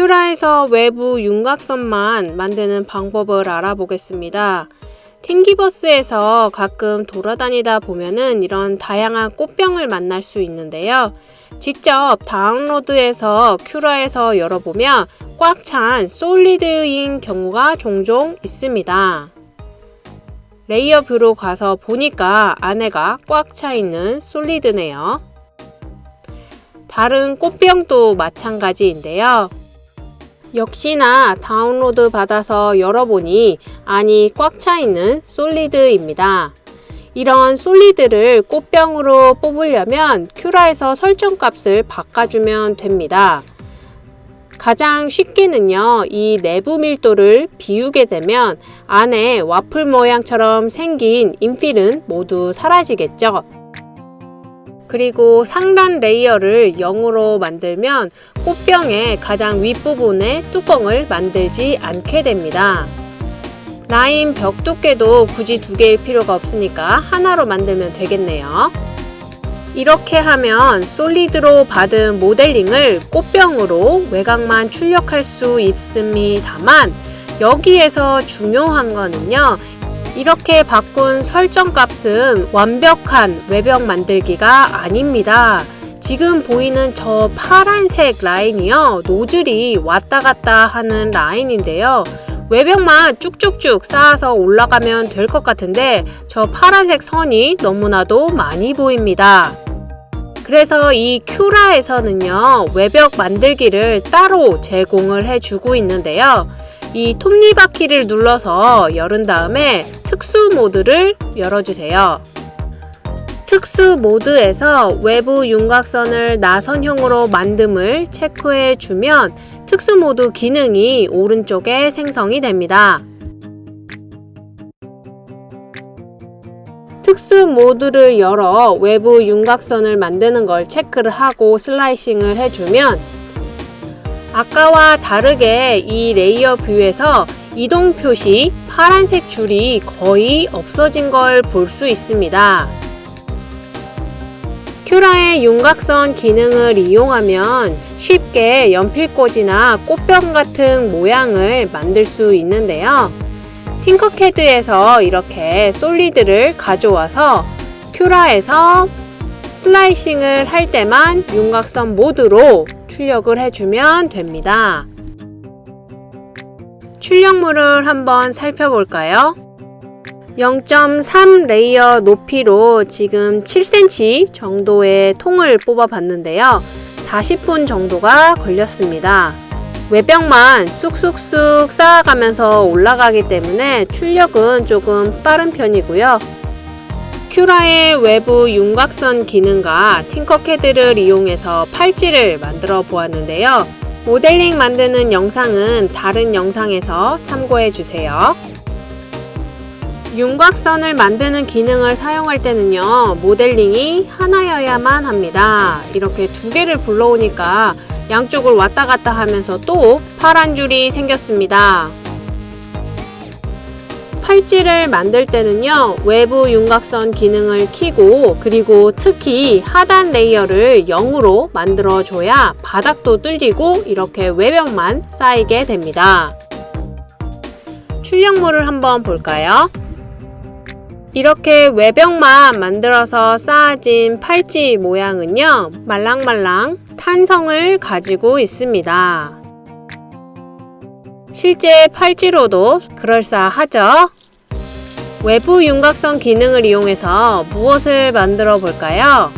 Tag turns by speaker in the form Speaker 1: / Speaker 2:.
Speaker 1: Cura에서 외부 윤곽선만 만드는 방법을 알아보겠습니다. Thingiverse에서 가끔 돌아다니다 보면은 이런 다양한 꽃병을 만날 수 있는데요. 직접 다운로드해서 Cura에서 열어보면 꽉 찬 solid인 경우가 종종 있습니다. layer view로 가서 보니까 안에가 꽉 차 있는 solid네요. 다른 꽃병도 마찬가지인데요. 역시나 다운로드 받아서 열어보니 안이 꽉 차 있는 솔리드입니다. 이런 솔리드를 꽃병으로 뽑으려면 큐라에서 설정값을 바꿔주면 됩니다. 가장 쉽게는요, 이 내부 밀도를 비우게 되면 안에 와플 모양처럼 생긴 인필은 모두 사라지겠죠. 그리고 상단 layer를 0으로 만들면 꽃병의 가장 윗부분에 뚜껑을 만들지 않게 됩니다. 라인 벽 두께도 굳이 두 개일 필요가 없으니까 하나로 만들면 되겠네요. 이렇게 하면 solid로 받은 모델링을 꽃병으로 외곽만 출력할 수 있습니다만 여기에서 중요한 거는요. 이렇게 바꾼 설정 값은 완벽한 외벽 만들기가 아닙니다. 지금 보이는 저 파란색 라인이요. 노즐이 왔다 갔다 하는 라인인데요. 외벽만 쭉쭉쭉 쌓아서 올라가면 될 것 같은데 저 파란색 선이 너무나도 많이 보입니다. 그래서 이 큐라에서는요 외벽 만들기를 따로 제공을 해주고 있는데요 이 톱니바퀴를 눌러서 열은 다음에 특수 모드를 열어주세요 특수 모드에서 외부 윤곽선을 나선형으로 만듦을 체크해 주면 특수 모드 기능이 오른쪽에 생성이 됩니다. 특수 모드를 열어 외부 윤곽선을 만드는 걸 체크를 하고 슬라이싱을 해주면 아까와 다르게 이 layer view에서 이동 표시 파란색 줄이 거의 없어진 걸 볼 수 있습니다. 큐라의 윤곽선 기능을 이용하면 쉽게 연필꽂이나 꽃병 같은 모양을 만들 수 있는데요. 팅커캐드에서 이렇게 solid를 가져와서 큐라에서 slicing을 할 때만 윤곽선 모드로 출력을 해주면 됩니다. 출력물을 한번 살펴볼까요? 0.3 layer 높이로 지금 7cm 정도의 통을 뽑아 봤는데요. 40분 정도가 걸렸습니다. 외벽만 쑥쑥쑥 쌓아가면서 올라가기 때문에 출력은 조금 빠른 편이고요. 큐라의 외부 윤곽선 기능과 팅커캐드를 이용해서 팔찌를 만들어 보았는데요. 모델링 만드는 영상은 다른 영상에서 참고해 주세요. 윤곽선을 만드는 기능을 사용할 때는요 모델링이 하나여야만 합니다 이렇게 두 개를 불러오니까 양쪽을 왔다 갔다 하면서 또 파란 줄이 생겼습니다 팔찌를 만들 때는요 외부 윤곽선 기능을 키고 그리고 특히 하단 layer를 0으로 만들어 줘야 바닥도 뚫리고 이렇게 외벽만 쌓이게 됩니다. 출력물을 한번 볼까요? 이렇게 외벽만 만들어서 쌓아진 팔찌 모양은요 말랑말랑 탄성을 가지고 있습니다 실제 팔찌로도 그럴싸하죠? 외부 윤곽선 기능을 이용해서 무엇을 만들어 볼까요